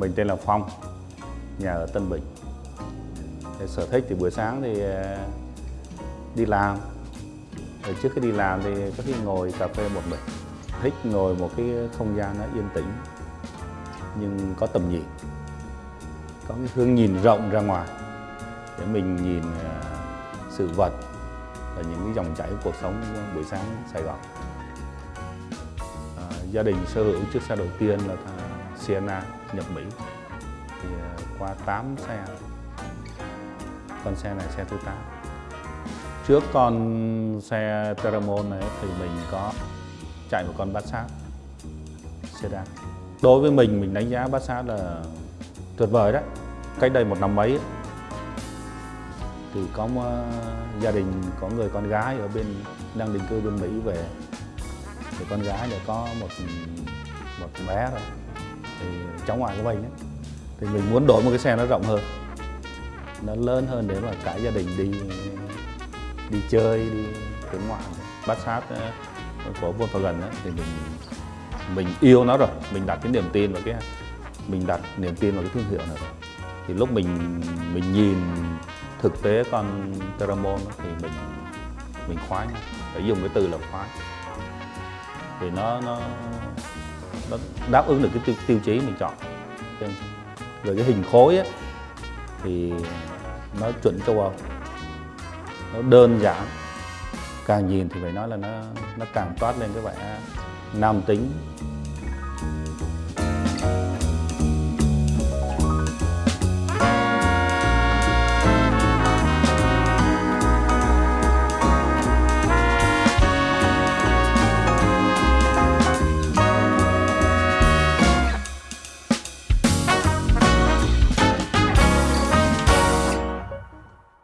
Mình tên là Phong, nhà ở Tân Bình. Sở thích thì buổi sáng thì ờ, đi làm. Rồi trước khi đi làm thì có khi ngồi cà phê một mình. Thích ngồi một cái không gian nó yên tĩnh nhưng có tầm nhìn. Có cái hướng nhìn rộng ra ngoài để mình nhìn ờ, sự vật và những cái dòng chảy của cuộc sống buổi sáng Sài Gòn. À, gia đình sở hữu chiếc xe đầu tiên là thà- Sienna nhập Mỹ. Thì à, qua 8 xe. Con xe này xe thứ 8 trước con xe Teramon này thì mình có chạy một con Passat sedan. Đối với mình mình đánh giá Passat là tuyệt vời đấy. Cách đây một năm mấy ấy, thì có một à, gia đình có người con gái ở bên đang định cư bên Mỹ về. Thì con gái để có một một bé rồi thì cháu ngoại của mình ấy, thì mình muốn đổi một cái xe nó rộng hơn. Nó lớn hơn để mà cả gia đình đi đi chơi đi hướng ngoại bát sát của Volkswagen ấy, thì mình mình yêu nó rồi. Mình đặt cái niềm tin vào cái mình đặt niềm tin vào cái thương hiệu này rồi. Thì lúc mình mình nhìn thực tế con Teramon thì mình mình khoái phải dùng cái từ là khoái. Thì nó nó nó đáp ứng được cái tiêu, tiêu chí mình chọn. Rồi cái hình khối ấy, thì nó chuẩn châu Âu. Nó đơn giản. Càng nhìn thì phải nói là nó nó càng toát lên cái vẻ nam tính.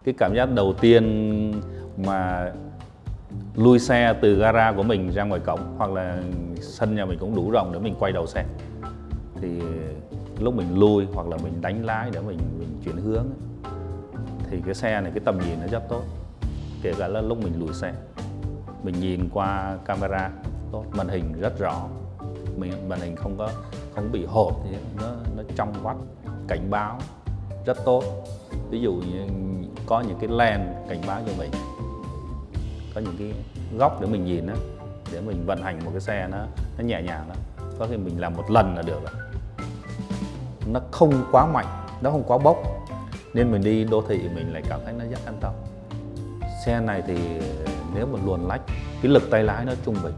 Cái cảm giác đầu tiên mà lui xe từ gara của mình ra ngoài cổng hoặc là sân nhà mình cũng đủ rộng để mình quay đầu xe. Thì lúc mình lui hoặc là mình đánh lái để mình mình chuyển hướng ấy, thì cái xe này cái tầm nhìn nó rất tốt. Kể cả là lúc mình lùi xe mình nhìn qua camera tốt màn hình rất rõ. Mình màn hình không có không bị hộp thì nó nó trong vắt cảnh báo rất tốt ví dụ như có những cái len cảnh báo cho mình có những cái góc để mình nhìn đó, để mình vận hành một cái xe nó nó nhẹ nhàng đó, có khi mình làm một lần là được rồi. Nó không quá mạnh nó không quá bốc. Nên mình đi đô thị mình lại cảm thấy nó rất an tâm. Xe này thì nếu mà luồn lách cái lực tay lái nó trung bình.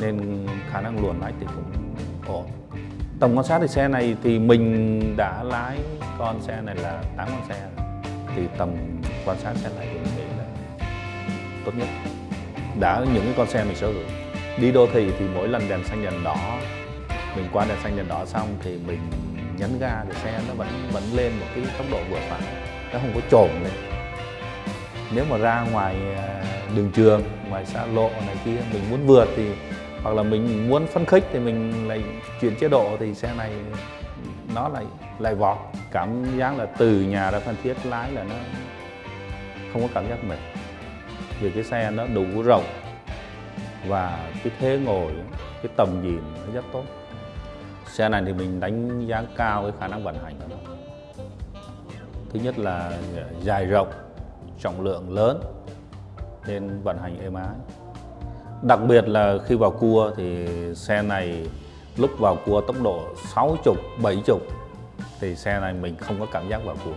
Nên khả năng luồn lách thì cũng ổn. Tổng quan sát thì xe này thì mình đã lái con xe này là 8 con xe. Thì tầm quan sát xe này thì mình nghĩ là tốt nhất. Đã những cái con xe mình sở hữu. Đi đô thị thì mỗi lần đèn xanh đèn đỏ, mình qua đèn xanh đèn đỏ xong thì mình nhấn ga thì xe nó vẫn vẫn lên một cái tốc độ vừa phải. Nó không có trồn lên. Nếu mà ra ngoài à, đường trường, ngoài xa lộ này kia, mình muốn vượt thì hoặc là mình muốn phấn khích thì mình lại chuyển chế độ thì xe này nó lại lại vọt. Cảm giác là từ nhà ra Phan Thiết lái là nó không có cảm giác mệt. Vì cái xe nó đủ rộng và cái thế ngồi, cái tầm nhìn nó rất tốt. Xe này thì mình đánh giá cao cái khả năng vận hành của nó. Thứ nhất là à, dài rộng, trọng lượng lớn, nên vận hành êm ái đặc biệt là khi vào cua thì xe này lúc vào cua tốc độ 60, 70 thì xe này mình không có cảm giác vào cua.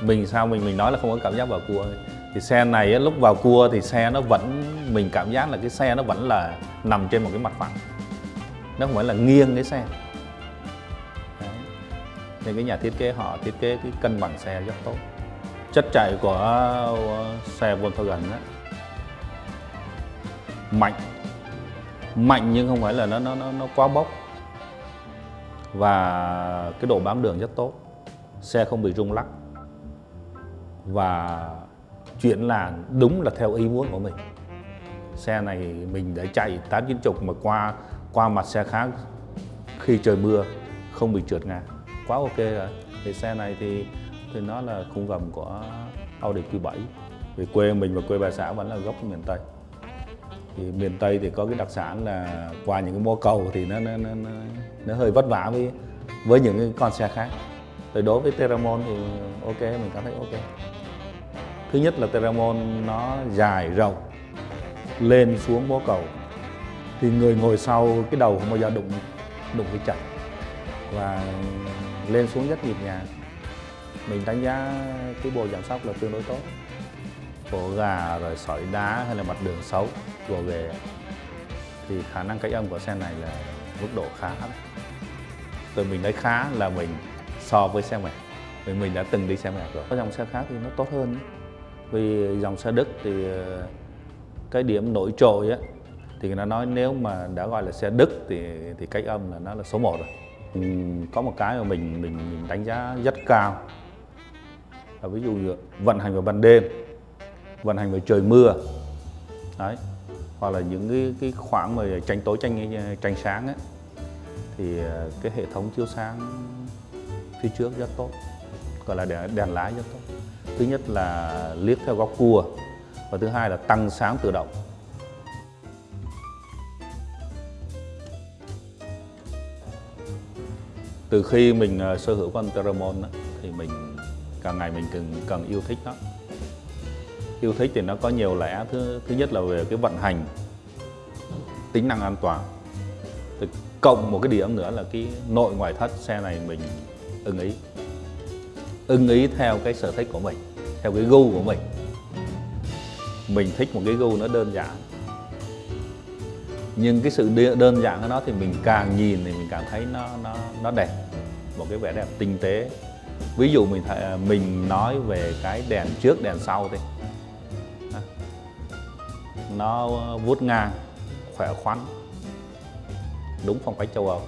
Mình sao mình mình nói là không có cảm giác vào cua thì xe này lúc vào cua thì xe nó vẫn mình cảm giác là cái xe nó vẫn là nằm trên một cái mặt phẳng. Nó không phải là nghiêng cái xe. Đấy. nên cái nhà thiết kế họ thiết kế cái cân bằng xe rất tốt. Chất chạy của xe Volkswagen á, mạnh. Mạnh nhưng không phải là nó nó nó, nó quá bốc. Và cái độ bám đường rất tốt. Xe không bị rung lắc. Và chuyển làn đúng là theo ý muốn của mình. Xe này mình để chạy tám chín chục mà qua qua mặt xe khác khi trời mưa không bị trượt ngã. Quá ok rồi. Thì xe này thì thì nó là khung gầm của Audi Q7 vì quê mình và quê bà xã vẫn là gốc miền Tây thì miền Tây thì có cái đặc sản là qua những cái mô cầu thì nó nó, nó, nó, nó hơi vất vả với với những cái con xe khác. Thì đối với Teramon thì ok mình cảm thấy ok. Thứ nhất là Teramon nó dài rộng lên xuống mố cầu. Thì người ngồi sau cái đầu không bao giờ đụng đụng cái chặt và lên xuống rất nhịp nhàng. Mình đánh giá cái bộ giảm sóc là tương đối tốt. Bộ gà rồi sỏi đá hay là mặt đường xấu chùa về thì khả năng cách âm của xe này là mức độ khá từ mình nói khá là mình so với xe mẹ. Vì mình đã từng đi xe mẹ rồi. Có dòng xe khác thì nó tốt hơn vì dòng xe Đức thì ờ, cái điểm nổi trội á thì nó nói nếu mà đã gọi là xe Đức thì thì cách âm là nó là số 1 rồi. Ừm, có một cái mà mình mình, mình đánh giá rất cao. Là ví dụ như vận hành vào ban đêm vận hành vào trời mưa. Đấy hoặc là những cái cái khoảng mà tranh tối tranh tranh sáng ấy thì ờ, cái hệ thống chiếu sáng phía trước rất tốt gọi là đèn, đèn lái rất tốt. Thứ nhất là liếc theo góc cua và thứ hai là tăng sáng tự động. Từ khi mình ờ, sở hữu con Teramon thì mình càng ngày mình càng càng yêu thích nó yêu thích thì nó có nhiều lẽ. Thứ thứ nhất là về cái vận hành, tính năng an toàn. Thì cộng một cái điểm nữa là cái nội ngoại thất xe này mình ưng ý. Ưng ý theo cái sở thích của mình, theo cái gu của mình. Mình thích một cái gu nó đơn giản. Nhưng cái sự đơn giản của nó thì mình càng nhìn thì mình cảm thấy nó nó nó đẹp. Một cái vẻ đẹp tinh tế. Ví dụ mình th- mình nói về cái đèn trước, đèn sau thì nó ờ, vuốt ngang, khỏe khoắn. Đúng phong cách châu Âu.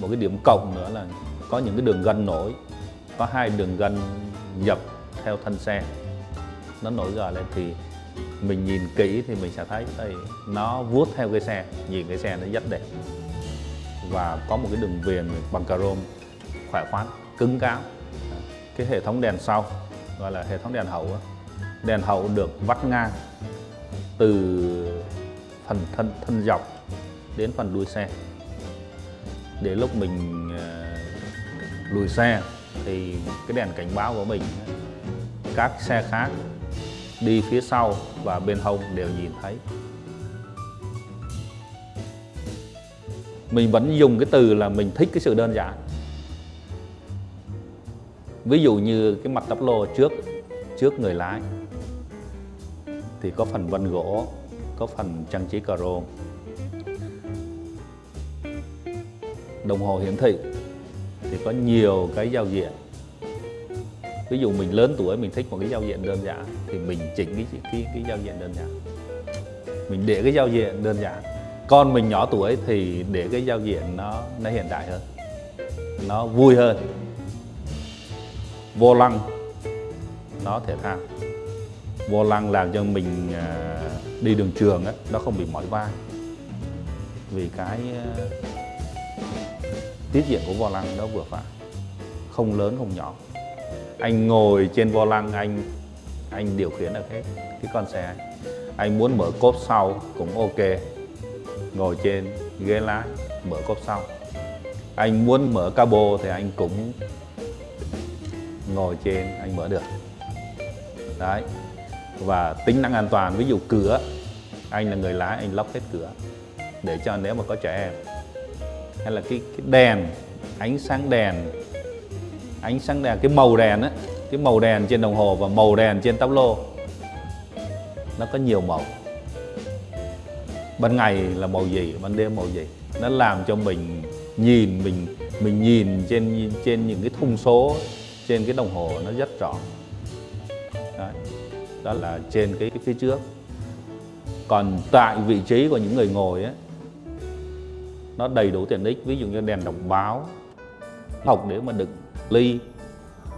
Một cái điểm cộng nữa là có những cái đường gân nổi, có hai đường gân dập theo thân xe. Nó nổi gờ lên thì mình nhìn kỹ thì mình sẽ thấy đây nó vuốt theo cái xe, nhìn cái xe nó rất đẹp. Và có một cái đường viền bằng chrome khỏe khoắn, cứng cáp. Cái hệ thống đèn sau, gọi là hệ thống đèn hậu đèn hậu được vắt ngang từ phần thân thân dọc đến phần đuôi xe. Để lúc mình ờ, lùi xe thì cái đèn cảnh báo của mình, các xe khác đi phía sau và bên hông đều nhìn thấy. Mình vẫn dùng cái từ là mình thích cái sự đơn giản. Ví dụ như cái mặt tắp lô trước trước người lái thì có phần vân gỗ, có phần trang trí chrome đồng hồ hiển thị thì có nhiều cái giao diện. Ví dụ mình lớn tuổi, mình thích một cái giao diện đơn giản thì mình chỉnh cái cái cái giao diện đơn giản. Mình để cái giao diện đơn giản. Con mình nhỏ tuổi thì để cái giao diện nó nó hiện đại hơn, nó vui hơn. Vô lăng, nó thể thao vô lăng làm cho mình à, đi đường trường ấy, nó không bị mỏi vai. Vì cái à, tiết diện của vô lăng nó vừa phải. Không lớn không nhỏ. Anh ngồi trên vô lăng anh anh điều khiển được hết cái con xe. Anh. anh muốn mở cốp sau cũng ok. Ngồi trên ghế lái mở cốp sau. Anh muốn mở cabo thì anh cũng ngồi trên anh mở được. Đấy và tính năng an toàn. Ví dụ cửa anh là người lái anh lock hết cửa để cho nếu mà có trẻ em. Hay là cái, cái đèn ánh sáng đèn ánh sáng đèn cái màu đèn á cái màu đèn trên đồng hồ và màu đèn trên tắp lô nó có nhiều màu. Ban ngày là màu gì ban đêm màu gì? Nó làm cho mình nhìn mình mình nhìn trên trên những cái thông số trên cái đồng hồ nó rất rõ. Đấy đó là trên cái, cái phía trước. Còn tại vị trí của những người ngồi á nó đầy đủ tiện ích. Ví dụ như đèn đọc báo học để mà đựng ly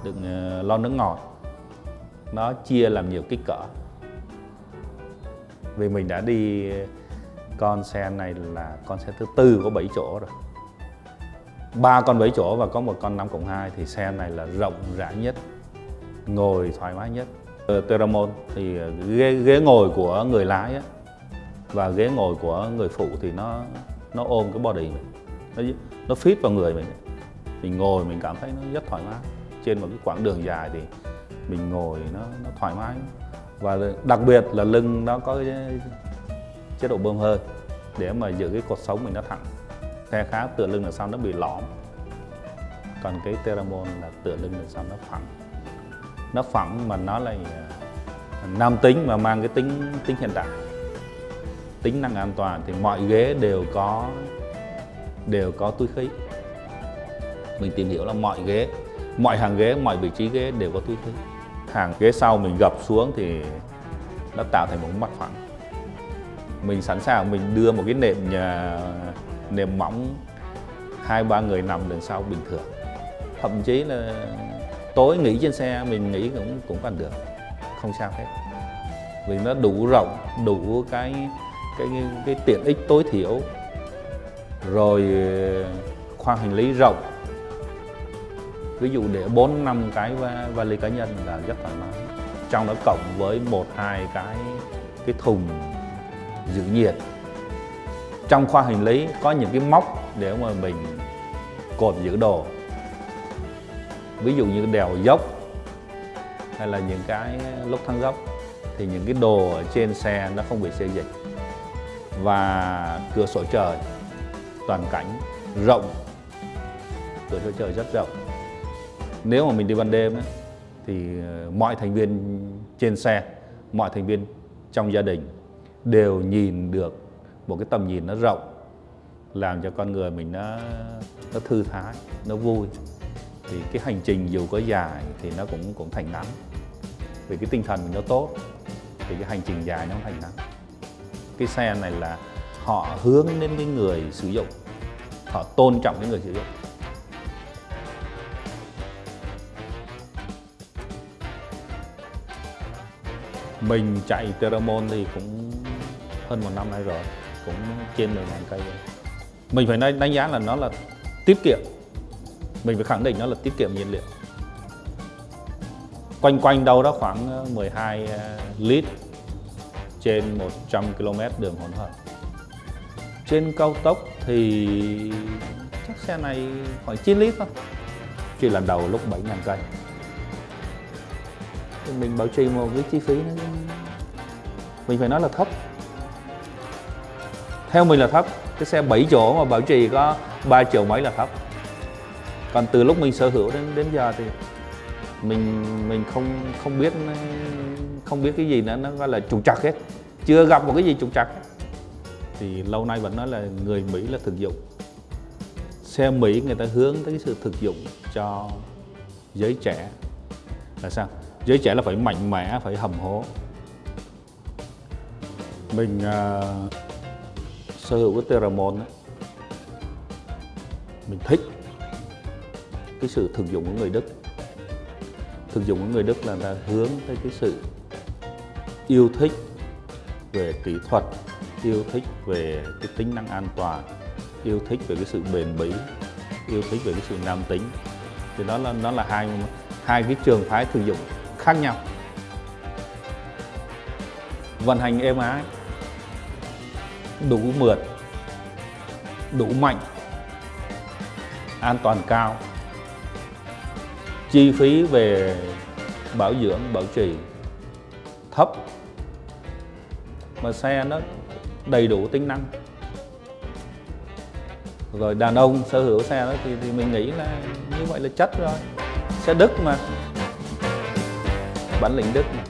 đựng ờ, lon nước ngọt. Nó chia làm nhiều kích cỡ. Vì mình đã đi con xe này là con xe thứ tư có 7 chỗ rồi. Ba con 7 chỗ và có một con 5 cộng 2 thì xe này là rộng rãi nhất ngồi thoải mái nhất. Ờ, Teramon. Thì ờ, ghế, ghế ngồi của người lái á, và ghế ngồi của người phụ thì nó nó ôm cái body mình. Nó nó fit vào người mình mình ngồi mình cảm thấy nó rất thoải mái. Trên một cái quãng đường dài thì mình ngồi nó nó thoải mái. Và đặc biệt là lưng nó có cái chế độ bơm hơi để mà giữ cái cột sống mình nó thẳng. Xe khác tựa lưng là sao nó bị lõm. Còn cái Teramon là tựa lưng là sao nó phẳng nó phẳng mà nó lại à, nam tính mà mang cái tính tính hiện đại, tính năng an toàn thì mọi ghế đều có đều có túi khí. Mình tìm hiểu là mọi ghế, mọi hàng ghế, mọi vị trí ghế đều có túi khí. Hàng ghế sau mình gập xuống thì nó tạo thành một mặt phẳng. Mình sẵn sàng mình đưa một cái nệm nhà nệm mỏng hai ba người nằm đằng sau bình thường. Thậm chí là tối nghỉ trên xe mình nghỉ cũng cũng còn được. Không sao hết. Vì nó đủ rộng đủ cái cái cái, cái tiện ích tối thiểu. Rồi khoang hành lý rộng. Ví dụ để 4 năm cái vali cá nhân là rất thoải mái. Trong đó cộng với một hai cái cái thùng giữ nhiệt. Trong khoa hành lý có những cái móc để mà mình cột giữ đồ ví dụ như đèo dốc hay là những cái lúc thăng dốc thì những cái đồ ở trên xe nó không bị xê dịch. Và cửa sổ trời toàn cảnh rộng. Cửa sổ trời rất rộng. Nếu mà mình đi ban đêm ấy, thì ờ, mọi thành viên trên xe mọi thành viên trong gia đình đều nhìn được một cái tầm nhìn nó rộng làm cho con người mình nó nó thư thái nó vui thì cái hành trình dù có dài thì nó cũng cũng thành ngắn vì cái tinh thần mình nó tốt, thì cái hành trình dài nó không thành ngắn cái xe này là họ hướng đến cái người sử dụng. Họ tôn trọng cái người sử dụng. Mình chạy Teramon thì cũng hơn một năm nay rồi, cũng trên 10 ngàn cây rồi. mình phải đánh giá là nó là tiết kiệm mình phải khẳng định nó là tiết kiệm nhiên liệu. Quanh quanh đâu đó khoảng ờ, 12 ờ, lít trên 100 km đường hỗn hợp. Trên cao tốc thì chắc xe này khoảng 9 lít thôi. Chỉ lần đầu lúc 7 ngàn cây. Thì mình bảo trì một cái chi phí nó mình phải nói là thấp. Theo mình là thấp, cái xe 7 chỗ mà bảo trì có 3 triệu mấy là thấp còn từ lúc mình sở hữu đến đến giờ thì mình mình không không biết không biết cái gì nữa nó gọi là trục trặc hết. Chưa gặp một cái gì trục trặc. Thì lâu nay vẫn nói là người Mỹ là thực dụng. Xe Mỹ người ta hướng tới cái sự thực dụng cho giới trẻ. Là sao? Giới trẻ là phải mạnh mẽ phải hầm hố. Mình uh, sở hữu cái Teramon ấy, mình thích cái sự thực dụng của người Đức. Thực dụng của người Đức là ta hướng tới cái sự yêu thích về kỹ thuật, yêu thích về cái tính năng an toàn, yêu thích về cái sự bền bỉ, yêu thích về cái sự nam tính. Thì đó là, nó là hai hai cái trường phái thực dụng khác nhau. Vận hành êm ái, đủ mượt, đủ mạnh, an toàn cao chi phí về bảo dưỡng bảo trì thấp mà xe nó đầy đủ tính năng. Rồi đàn ông sở hữu xe đó thì, thì mình nghĩ là như vậy là chất rồi. Xe Đức mà. Bản lĩnh Đức mà.